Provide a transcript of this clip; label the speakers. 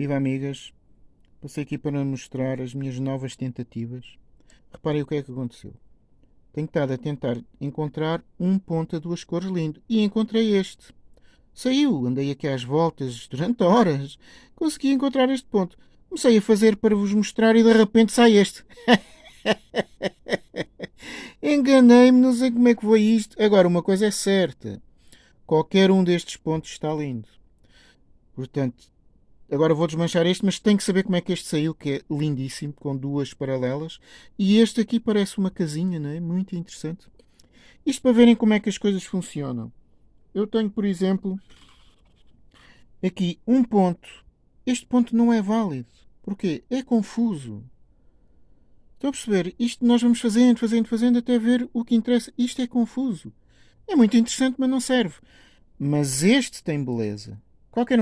Speaker 1: Viva amigas! Passei aqui para mostrar as minhas novas tentativas. Reparem o que é que aconteceu. Tenho estado a tentar encontrar um ponto a duas cores lindo e encontrei este. Saiu, andei aqui às voltas durante horas. Consegui encontrar este ponto. Comecei a fazer para vos mostrar e de repente sai este. Enganei-me, não sei como é que foi isto. Agora, uma coisa é certa: qualquer um destes pontos está lindo. Portanto, agora vou desmanchar este, mas tenho que saber como é que este saiu, que é lindíssimo, com duas paralelas. E este aqui parece uma casinha, não é? Muito interessante. Isto para verem como é que as coisas funcionam. Eu tenho, por exemplo, aqui um ponto. Este ponto não é válido. Porquê? É confuso. Estão a perceber? Isto nós vamos fazendo, fazendo, fazendo até ver o que interessa. Isto é confuso. É muito interessante, mas não serve. Mas este tem beleza. Qualquer